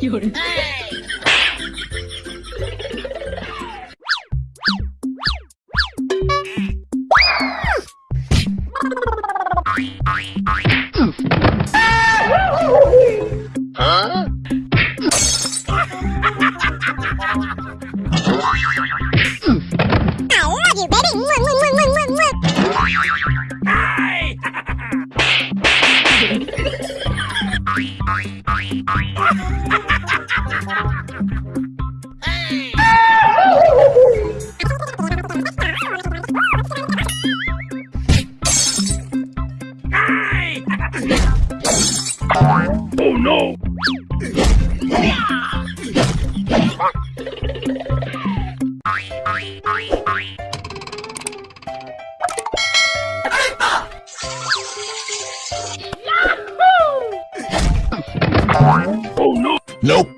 有人 Nope.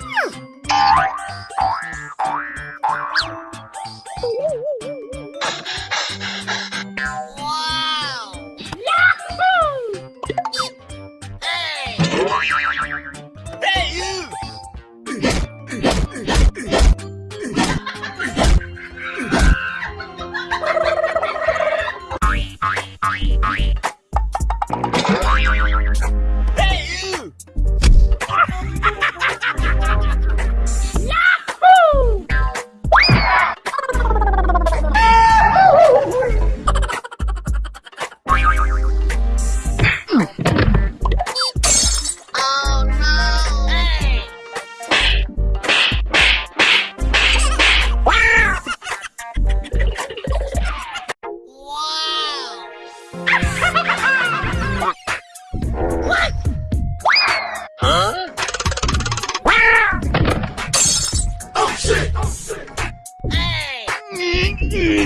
Thank you.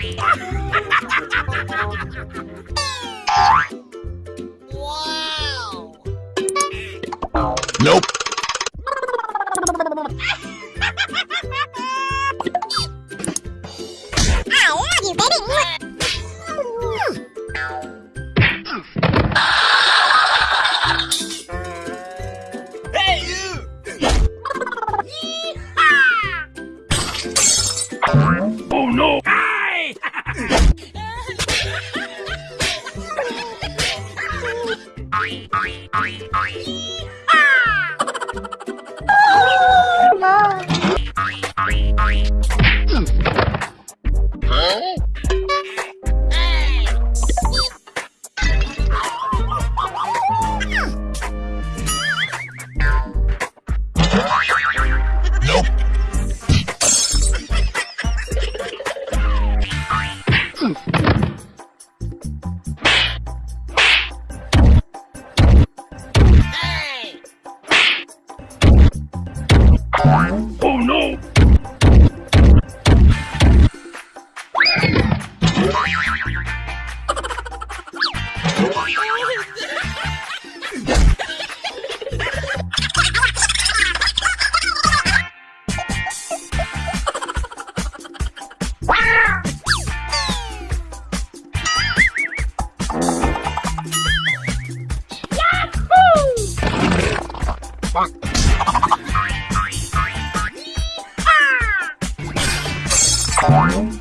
Ha ha ha ha ha ha! Mm. Bye.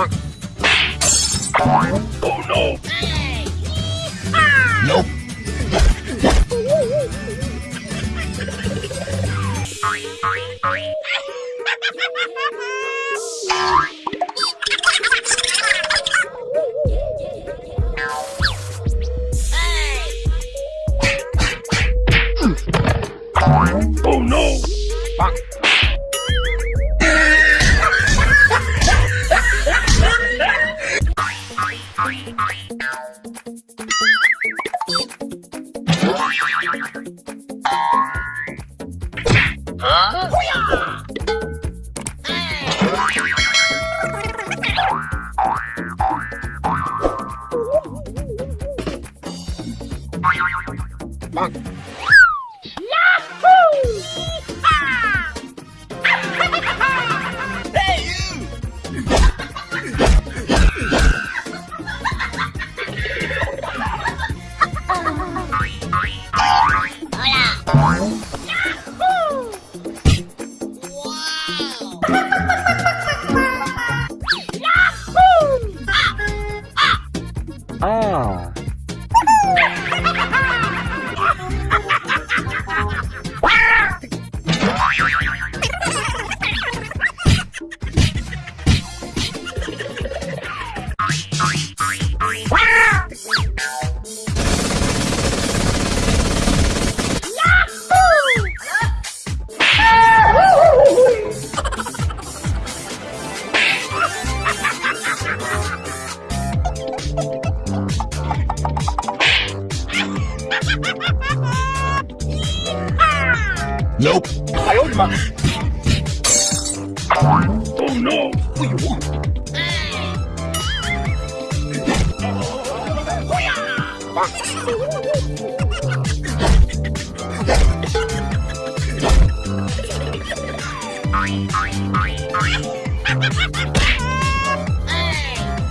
Oh no! Nope. 啊！不要！Nope. no!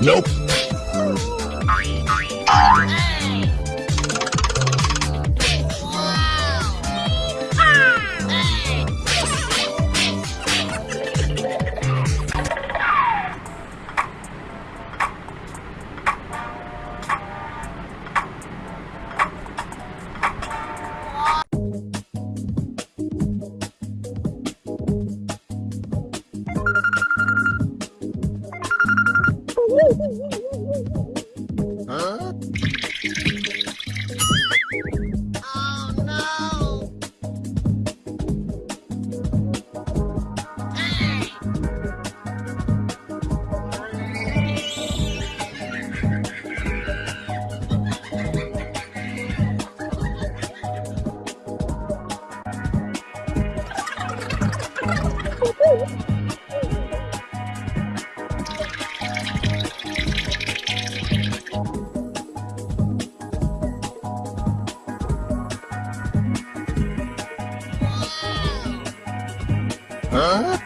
Nope. Huh?